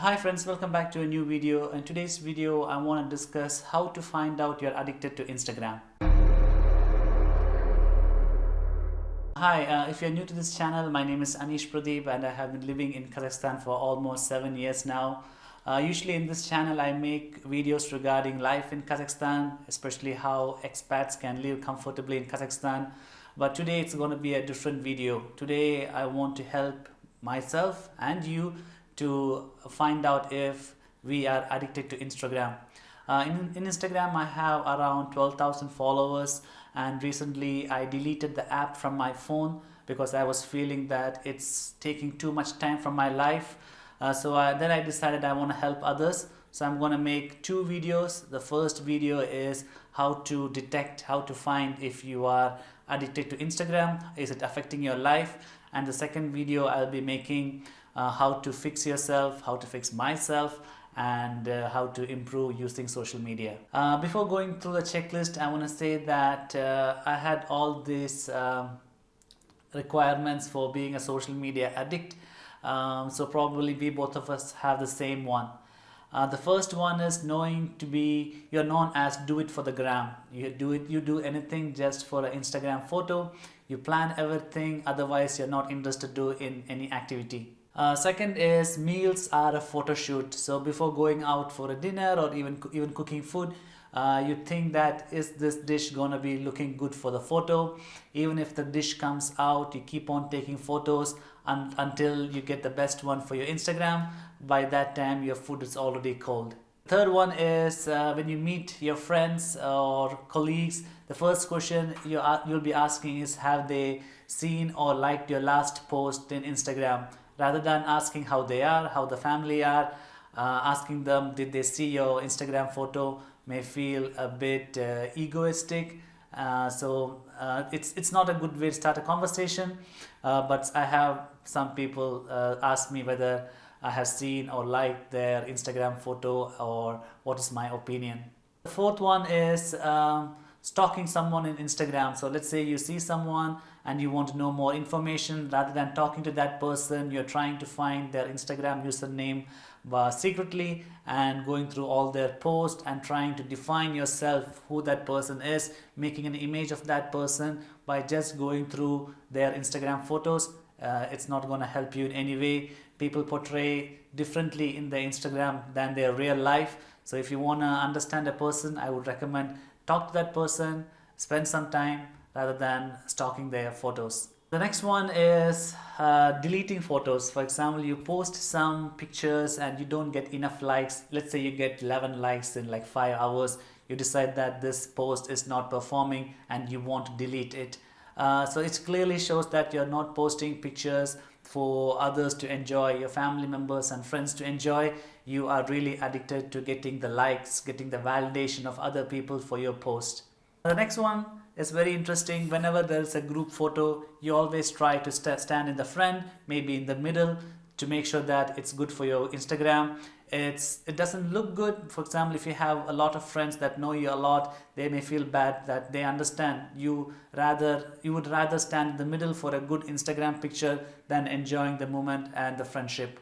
Hi friends, welcome back to a new video. In today's video, I want to discuss how to find out you're addicted to Instagram. Hi, uh, if you're new to this channel, my name is Anish Pradeep and I have been living in Kazakhstan for almost seven years now. Uh, usually in this channel, I make videos regarding life in Kazakhstan, especially how expats can live comfortably in Kazakhstan. But today it's going to be a different video. Today I want to help myself and you to find out if we are addicted to Instagram. Uh, in, in Instagram, I have around 12,000 followers and recently I deleted the app from my phone because I was feeling that it's taking too much time from my life. Uh, so I, then I decided I want to help others. So I'm going to make two videos. The first video is how to detect, how to find if you are addicted to Instagram. Is it affecting your life? And the second video I'll be making uh, how to fix yourself, how to fix myself, and uh, how to improve using social media. Uh, before going through the checklist, I want to say that uh, I had all these um, requirements for being a social media addict. Um, so probably we both of us have the same one. Uh, the first one is knowing to be you're known as do it for the gram you do it you do anything just for an instagram photo you plan everything otherwise you're not interested to in any activity uh, second is meals are a photo shoot. So before going out for a dinner or even even cooking food, uh, you think that is this dish gonna be looking good for the photo. Even if the dish comes out, you keep on taking photos un until you get the best one for your Instagram. By that time, your food is already cold. Third one is uh, when you meet your friends or colleagues, the first question you you'll be asking is have they seen or liked your last post in Instagram? rather than asking how they are, how the family are, uh, asking them did they see your Instagram photo may feel a bit uh, egoistic. Uh, so uh, it's it's not a good way to start a conversation. Uh, but I have some people ask me whether I have seen or liked their Instagram photo or what is my opinion. The fourth one is um, stalking someone in Instagram. So let's say you see someone and you want to know more information rather than talking to that person, you're trying to find their Instagram username uh, secretly and going through all their posts and trying to define yourself who that person is, making an image of that person by just going through their Instagram photos. Uh, it's not going to help you in any way. People portray differently in their Instagram than their real life. So if you want to understand a person, I would recommend talk to that person, spend some time rather than stalking their photos. The next one is uh, deleting photos. For example, you post some pictures and you don't get enough likes. Let's say you get 11 likes in like 5 hours. You decide that this post is not performing and you want to delete it. Uh, so it clearly shows that you're not posting pictures for others to enjoy, your family members and friends to enjoy. You are really addicted to getting the likes, getting the validation of other people for your post. The next one is very interesting. Whenever there's a group photo, you always try to st stand in the front, maybe in the middle, to make sure that it's good for your Instagram. It's it doesn't look good. For example, if you have a lot of friends that know you a lot, they may feel bad that they understand you rather you would rather stand in the middle for a good Instagram picture than enjoying the moment and the friendship.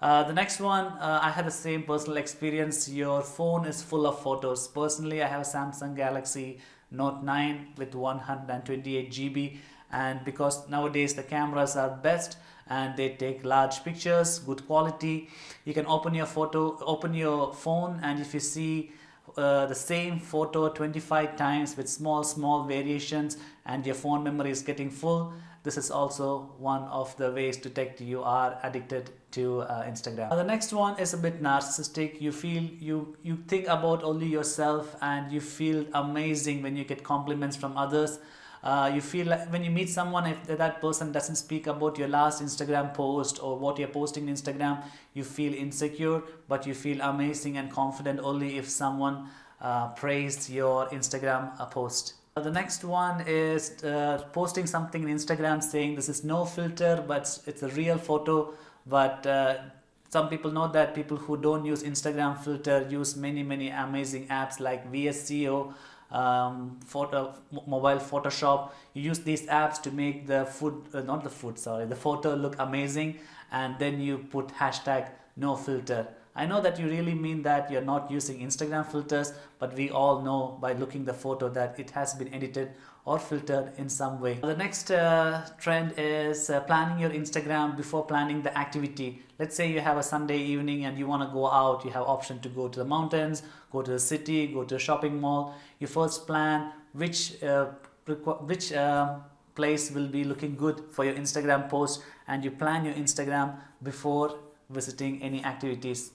Uh, the next one, uh, I had the same personal experience. Your phone is full of photos. Personally, I have a Samsung Galaxy Note 9 with 128 GB and because nowadays the cameras are best and they take large pictures, good quality. You can open your photo, open your phone and if you see uh, the same photo 25 times with small small variations and your phone memory is getting full this is also one of the ways to detect you are addicted to uh, Instagram. the next one is a bit narcissistic. You feel you you think about only yourself and you feel amazing when you get compliments from others. Uh, you feel like when you meet someone if that person doesn't speak about your last Instagram post or what you're posting on Instagram you feel insecure but you feel amazing and confident only if someone uh, praised your Instagram uh, post. The next one is uh, posting something in Instagram saying this is no filter but it's a real photo but uh, some people know that people who don't use Instagram filter use many many amazing apps like VSCO um, photo mobile Photoshop you use these apps to make the food uh, not the food sorry the photo look amazing and then you put hashtag no filter. I know that you really mean that you're not using Instagram filters, but we all know by looking the photo that it has been edited or filtered in some way. The next uh, trend is uh, planning your Instagram before planning the activity. Let's say you have a Sunday evening and you want to go out, you have option to go to the mountains, go to the city, go to a shopping mall. You first plan which uh, which uh, place will be looking good for your Instagram post and you plan your Instagram before visiting any activities.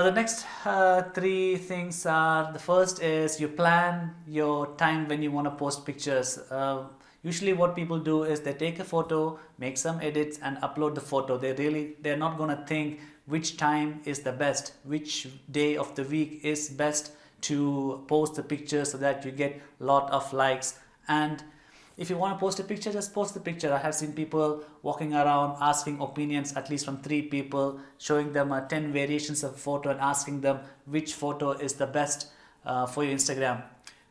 Now the next uh, three things are, the first is you plan your time when you want to post pictures. Uh, usually what people do is they take a photo, make some edits and upload the photo. They really, they're not going to think which time is the best, which day of the week is best to post the picture so that you get a lot of likes and if you want to post a picture just post the picture. I have seen people walking around asking opinions at least from three people showing them uh, 10 variations of photo and asking them which photo is the best uh, for your instagram.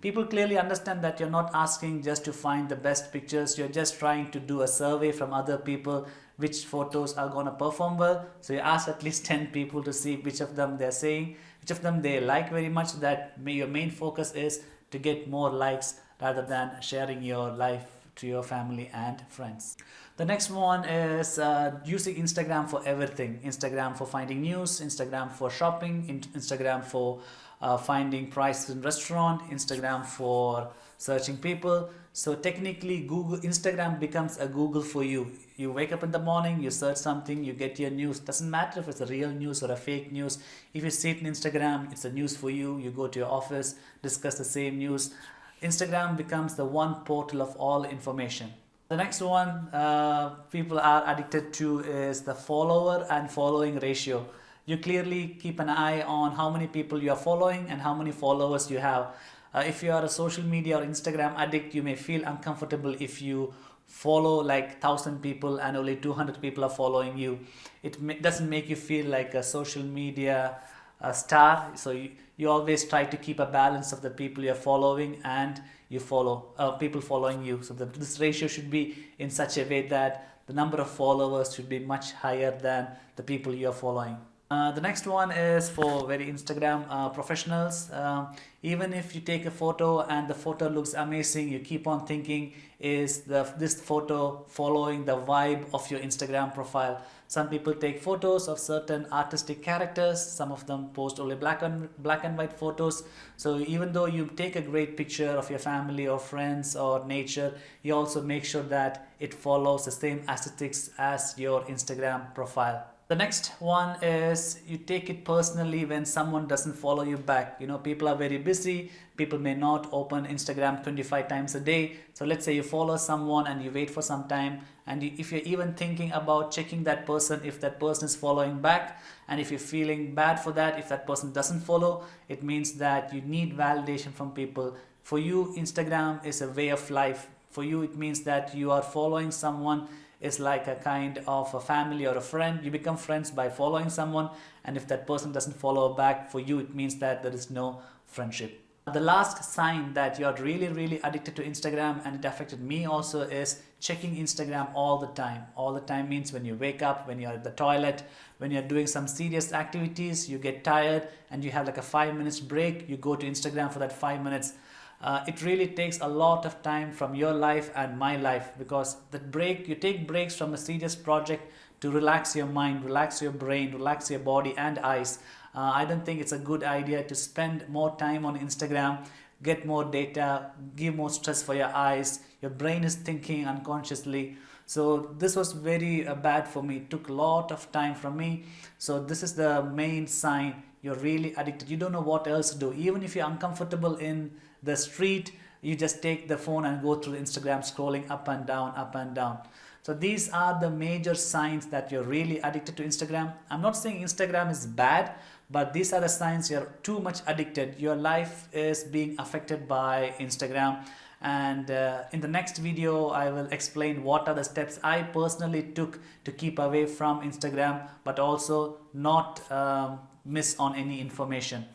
People clearly understand that you're not asking just to find the best pictures. You're just trying to do a survey from other people which photos are going to perform well. So you ask at least 10 people to see which of them they're saying which of them they like very much. That your main focus is to get more likes rather than sharing your life to your family and friends. The next one is uh, using Instagram for everything. Instagram for finding news, Instagram for shopping, Instagram for uh, finding prices in restaurant, Instagram for searching people. So technically Google Instagram becomes a Google for you. You wake up in the morning, you search something, you get your news. Doesn't matter if it's a real news or a fake news. If you see it in Instagram, it's a news for you. You go to your office, discuss the same news. Instagram becomes the one portal of all information. The next one uh, people are addicted to is the follower and following ratio. You clearly keep an eye on how many people you are following and how many followers you have. Uh, if you are a social media or Instagram addict, you may feel uncomfortable if you follow like 1000 people and only 200 people are following you. It doesn't make you feel like a social media uh, star. So you, you always try to keep a balance of the people you're following and you follow uh, people following you. So the, this ratio should be in such a way that the number of followers should be much higher than the people you're following uh, the next one is for very Instagram uh, professionals. Uh, even if you take a photo and the photo looks amazing, you keep on thinking, is the, this photo following the vibe of your Instagram profile? Some people take photos of certain artistic characters. Some of them post only black and, black and white photos. So even though you take a great picture of your family or friends or nature, you also make sure that it follows the same aesthetics as your Instagram profile. The next one is you take it personally when someone doesn't follow you back. You know, people are very busy. People may not open Instagram 25 times a day. So let's say you follow someone and you wait for some time. And you, if you're even thinking about checking that person, if that person is following back, and if you're feeling bad for that, if that person doesn't follow, it means that you need validation from people. For you, Instagram is a way of life. For you, it means that you are following someone is like a kind of a family or a friend. You become friends by following someone and if that person doesn't follow back for you, it means that there is no friendship. The last sign that you're really, really addicted to Instagram and it affected me also is checking Instagram all the time. All the time means when you wake up, when you're at the toilet, when you're doing some serious activities, you get tired and you have like a five minutes break, you go to Instagram for that five minutes uh, it really takes a lot of time from your life and my life because the break you take breaks from a serious project to relax your mind relax your brain relax your body and eyes. Uh, I don't think it's a good idea to spend more time on Instagram get more data give more stress for your eyes. Your brain is thinking unconsciously. So this was very uh, bad for me. It took a lot of time from me. So this is the main sign. You're really addicted. You don't know what else to do. Even if you're uncomfortable in the street you just take the phone and go through Instagram scrolling up and down up and down. So these are the major signs that you're really addicted to Instagram. I'm not saying Instagram is bad but these are the signs you're too much addicted. Your life is being affected by Instagram. And uh, in the next video I will explain what are the steps I personally took to keep away from Instagram but also not um, miss on any information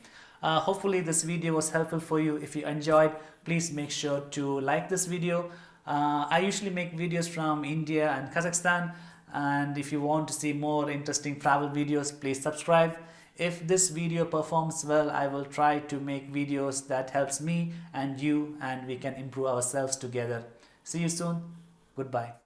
uh, hopefully this video was helpful for you. If you enjoyed, please make sure to like this video. Uh, I usually make videos from India and Kazakhstan. and if you want to see more interesting travel videos please subscribe if this video performs well i will try to make videos that helps me and you and we can improve ourselves together see you soon goodbye